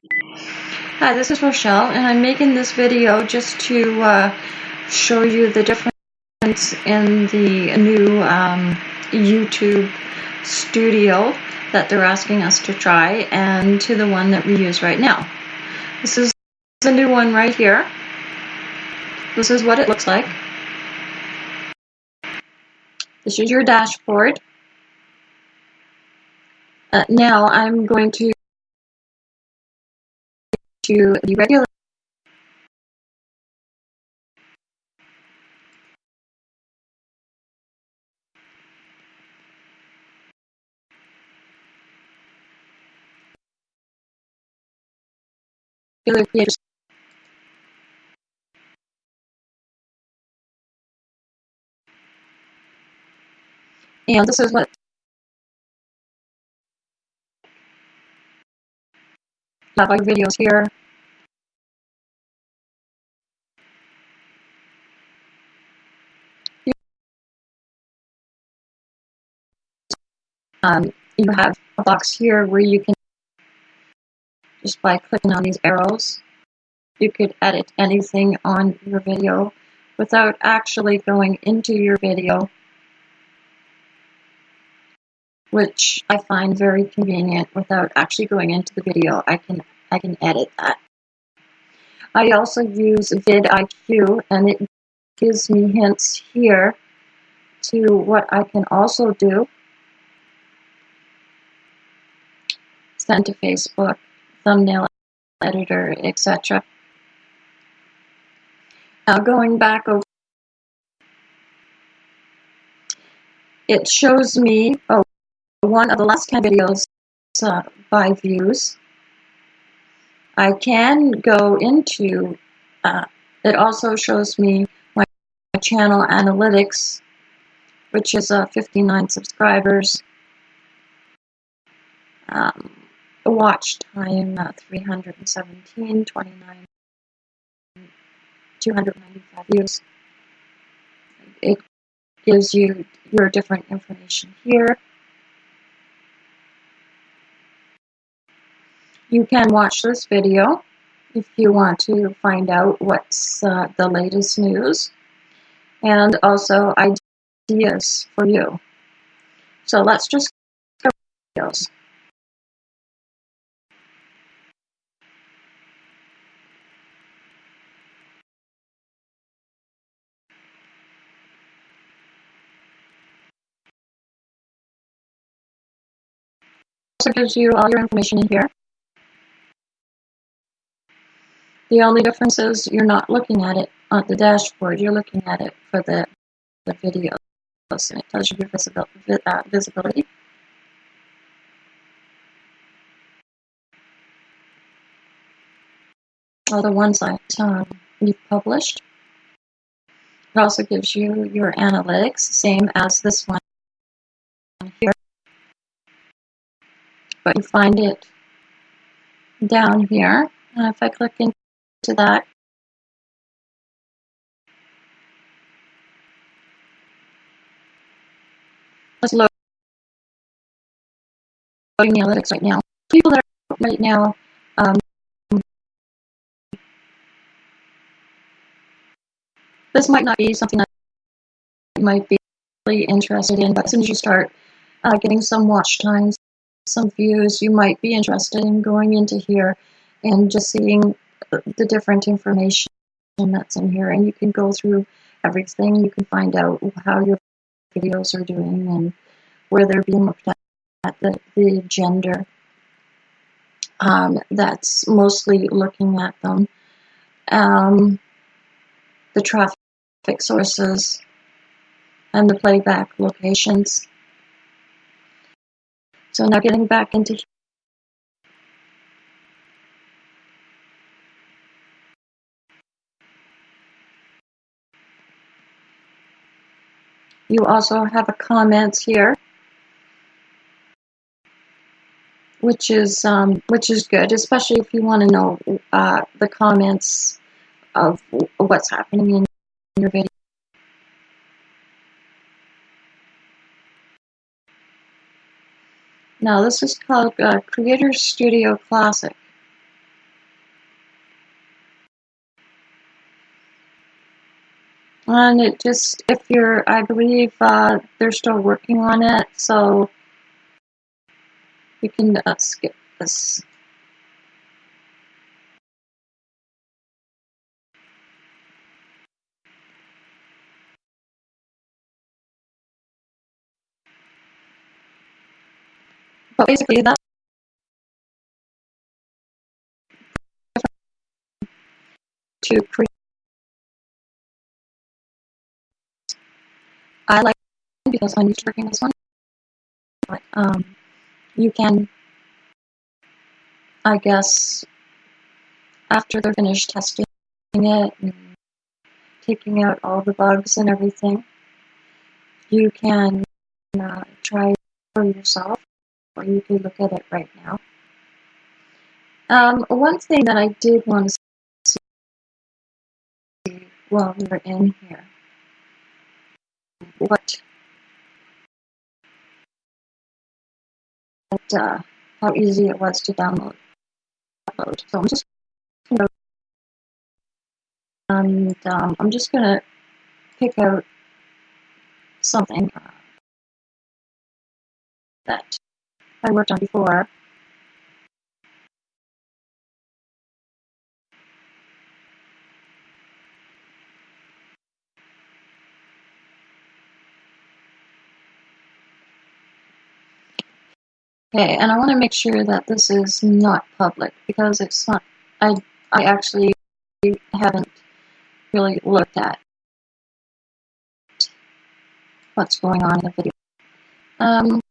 Hi, this is Rochelle, and I'm making this video just to uh, show you the difference in the new um, YouTube Studio that they're asking us to try and to the one that we use right now. This is the new one right here. This is what it looks like. This is your dashboard. Uh, now I'm going to to the regular creators and this is what have our videos here Um, you have a box here where you can, just by clicking on these arrows, you could edit anything on your video without actually going into your video, which I find very convenient without actually going into the video. I can, I can edit that. I also use vidIQ and it gives me hints here to what I can also do sent to Facebook, thumbnail editor, etc. Now going back over, it shows me oh, one of the last 10 videos uh, by views. I can go into, uh, it also shows me my channel analytics, which is uh, 59 subscribers. Um, watch time uh, 317, 29, 295 views. It gives you your different information here. You can watch this video if you want to find out what's uh, the latest news and also ideas for you. So let's just go videos. Also gives you all your information in here. The only difference is you're not looking at it on the dashboard, you're looking at it for the, the videos, and it tells you your visibility. Uh, visibility. All the ones that um, you've published. It also gives you your analytics, same as this one here but you find it down here. And if I click into that, let's load the analytics right now. People that are right now um, this might not be something that you might be really interested in, but as soon as you start uh, getting some watch times, some views, you might be interested in going into here and just seeing the different information that's in here. And you can go through everything. You can find out how your videos are doing and where they're being looked at, the, the gender. Um, that's mostly looking at them. Um, the traffic sources and the playback locations. So now getting back into You also have a comments here, which is um, which is good, especially if you want to know uh, the comments of what's happening in your video. Now this is called uh, Creator Studio Classic. And it just, if you're, I believe uh, they're still working on it, so you can uh, skip this. But basically, that's to create. I like because used to working this one. But um, you can, I guess, after they're finished testing it and taking out all the bugs and everything, you can uh, try for yourself, you can look at it right now. Um, one thing that I did want to see while we were in here, what, uh, how easy it was to download. Upload. So I'm just gonna, and um, I'm just gonna pick out something uh, that I worked on before. Okay, and I want to make sure that this is not public because it's not. I I actually haven't really looked at what's going on in the video. Um,